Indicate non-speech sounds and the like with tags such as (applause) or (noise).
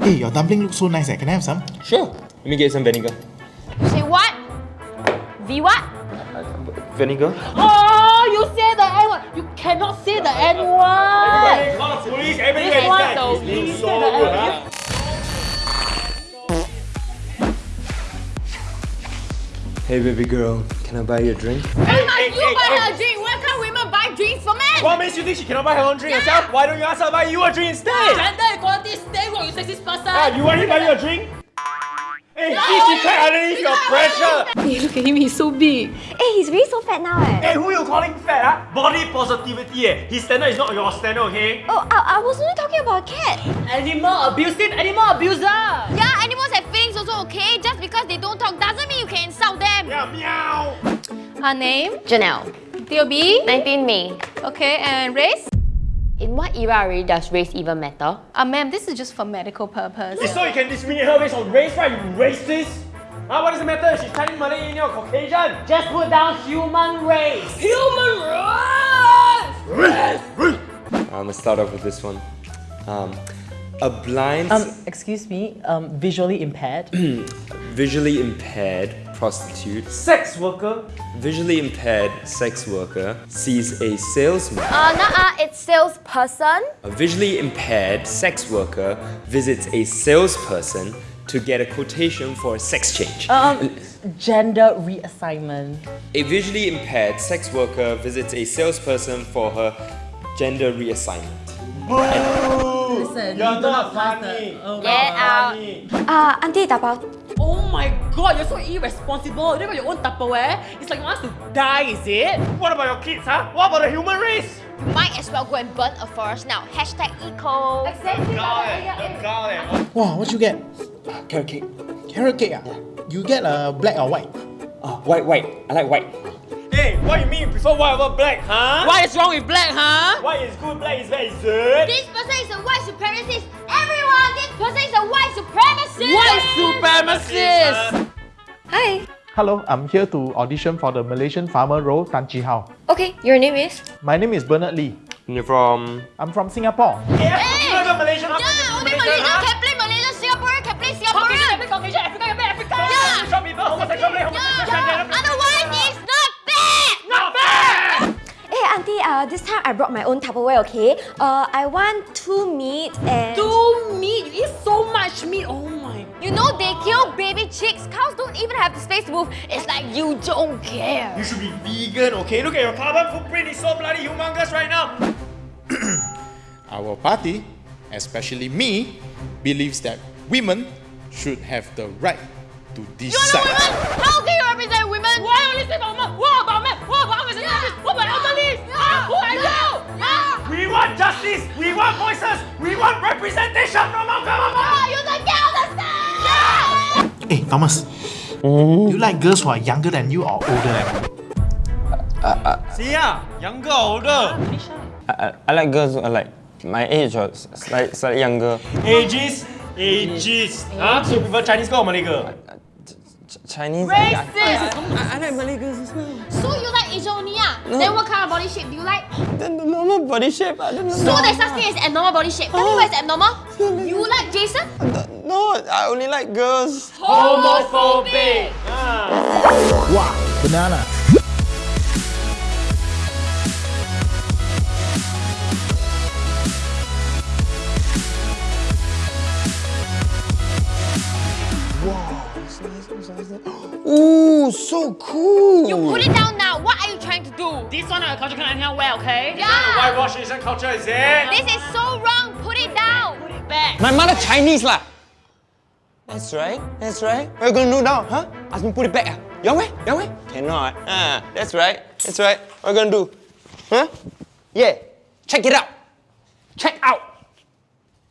Hey, your dumpling looks so nice. Eh? Can I have some? Sure. Let me get some vinegar. Say what? V what? Vinegar? Oh, you say the N word. You cannot say the N word. Call the police. This one the we say the N word. Hey baby girl, can I buy you a drink? Why must you buy her for men? What makes you think she cannot buy her own drink herself? Why don't you ask her to buy you a drink instead? Gender equality, stay woke, you sexist person. Ah, you want me to buy you a drink? Hey, see, she cried underneath your pressure. Hey, look at him, he's so big. Hey, he's really so fat now eh. Hey, who you calling fat, huh? Body positivity, eh? His standard is not your standard, okay? Oh, I, I was only talking about a cat. Animal abusive, animal abuser. Yeah, animals have feelings also, okay? Just because they don't talk doesn't mean you can insult them. Yeah, meow. Her name? Janelle, DOB? 19 May. Okay, and race? In what era really does race even matter? Uh, ma'am, this is just for medical purpose. It's so you can discriminate her based on race, right? You racist. Huh? What does it matter? She's Chinese, Malay, Indian, or Caucasian? Just put down human race. Human race! I'm gonna start off with this one. Um, a blind, Um, excuse me, um, visually impaired. (clears throat) visually impaired prostitute, Sex worker. visually impaired sex worker sees a salesman. Uh, nah, it's salesperson. A visually impaired sex worker visits a salesperson to get a quotation for a sex change. Um, gender reassignment. A visually impaired sex worker visits a salesperson for her gender reassignment. Listen, You're not funny. Oh, Get out. Uh, auntie dabao. Oh my god, you're so irresponsible. You don't got your own Tupperware. It's like you want us to die, is it? What about your kids, huh? What about the human race? You might as well go and burn a forest now. Hashtag eco. Exactly. Wow, what you get? Carrot cake. Carrot cake. Ah? You get uh, black or white? Oh, white, white. I like white. Hey, what you mean you prefer white over black, huh? What is wrong with black, huh? White is good, black is bad, is it? This person is a white supremacist. Everyone, this person is a. White supremacist! Hi. Hello, I'm here to audition for the Malaysian farmer role Tan Chi Hao. Okay, your name is? My name is Bernard Lee. You're from... I'm from Singapore. Yeah, you know the Malaysian, how Yeah, come you only Malaysian, Malaysian uh, this time I brought my own Tupperware, okay? Uh, I want two meat and... Two meat. You eat so much meat. Oh my. You know they kill baby chicks. Cows don't even have the space to move. It's like you don't care. You should be vegan, okay? Look at your carbon footprint, it's so bloody humongous right now. (clears throat) Our party, especially me, believes that women should have the right to You're not decide. women. How can want justice, we want voices, we want representation from our government! Oh, you don't get understand. Yeah! Hey, Thomas. Oh. You like girls who are younger than you or older than you? Uh, uh, See ya, younger or older? Ah, I, I like girls who are like my age or slightly, slightly younger. Ages, ages. Huh? So you prefer Chinese girl or Malay girl? Uh, Ch- Chinese. Racist. I, I like Malay girls as well. So you like Asian only ah? Then what kind of body shape do you like? The, the normal body shape. I don't know. So there's such thing as abnormal body shape. Tell me what is abnormal? You like Jason? No, I only like girls. Homophobic. Wow, banana. Ooh, so cool. You put it down now. What are you trying to do? This one our culture can anyhow wear, okay? Yeah. Whitewash Asian culture, is it? This is so wrong. Put it down. Put it back. My mother Chinese lah. That's right. That's right. What are you gonna do now, huh? Ask me to put it back. Ah, Your way? Your way? Cannot. Ah, that's right. That's right. What are you gonna do? Huh? Yeah. Check it out. Check out.